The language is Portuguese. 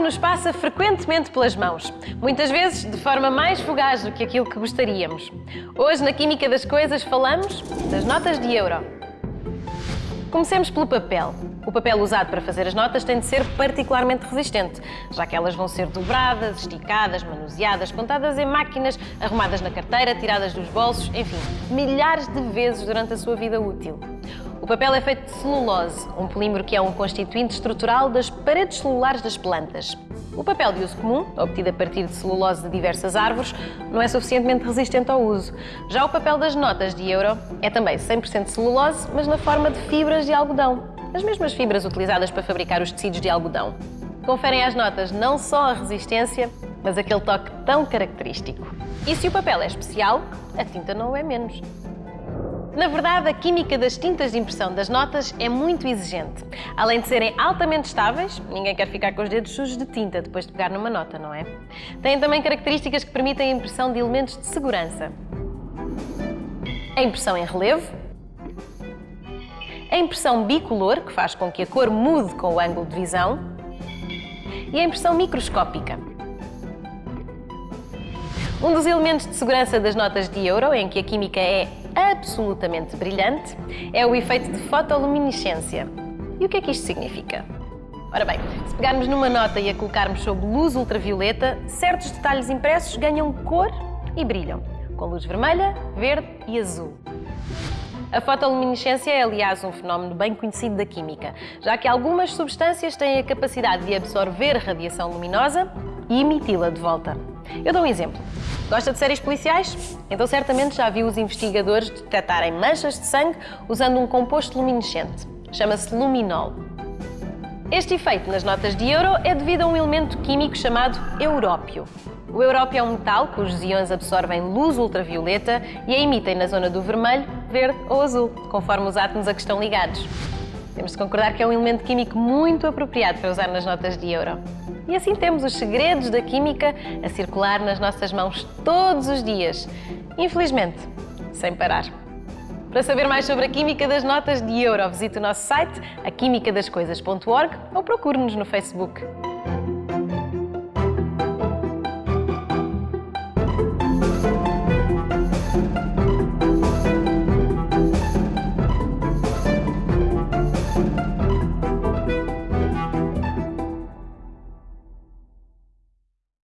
nos passa frequentemente pelas mãos, muitas vezes de forma mais fugaz do que aquilo que gostaríamos. Hoje, na Química das Coisas, falamos das notas de euro. Comecemos pelo papel. O papel usado para fazer as notas tem de ser particularmente resistente, já que elas vão ser dobradas, esticadas, manuseadas, contadas em máquinas, arrumadas na carteira, tiradas dos bolsos, enfim, milhares de vezes durante a sua vida útil. O papel é feito de celulose, um polímero que é um constituinte estrutural das paredes celulares das plantas. O papel de uso comum, obtido a partir de celulose de diversas árvores, não é suficientemente resistente ao uso. Já o papel das notas de euro é também 100% celulose, mas na forma de fibras de algodão. As mesmas fibras utilizadas para fabricar os tecidos de algodão. Conferem às notas não só a resistência, mas aquele toque tão característico. E se o papel é especial, a tinta não o é menos. Na verdade, a química das tintas de impressão das notas é muito exigente. Além de serem altamente estáveis, ninguém quer ficar com os dedos sujos de tinta depois de pegar numa nota, não é? Têm também características que permitem a impressão de elementos de segurança. A impressão em relevo, a impressão bicolor, que faz com que a cor mude com o ângulo de visão, e a impressão microscópica. Um dos elementos de segurança das notas de euro, em que a química é absolutamente brilhante, é o efeito de fotoluminescência. E o que é que isto significa? Ora bem, se pegarmos numa nota e a colocarmos sob luz ultravioleta, certos detalhes impressos ganham cor e brilham, com luz vermelha, verde e azul. A fotoluminescência é, aliás, um fenómeno bem conhecido da química, já que algumas substâncias têm a capacidade de absorver radiação luminosa e emiti-la de volta. Eu dou um exemplo. Gosta de séries policiais? Então certamente já viu os investigadores detectarem manchas de sangue usando um composto luminescente. Chama-se luminol. Este efeito nas notas de euro é devido a um elemento químico chamado európio. O európio é um metal cujos íons absorvem luz ultravioleta e a emitem na zona do vermelho, verde ou azul, conforme os átomos a que estão ligados. Temos de concordar que é um elemento químico muito apropriado para usar nas notas de euro. E assim temos os segredos da química a circular nas nossas mãos todos os dias. Infelizmente, sem parar. Para saber mais sobre a química das notas de euro, visite o nosso site, aquimicadascoisas.org ou procure-nos no Facebook.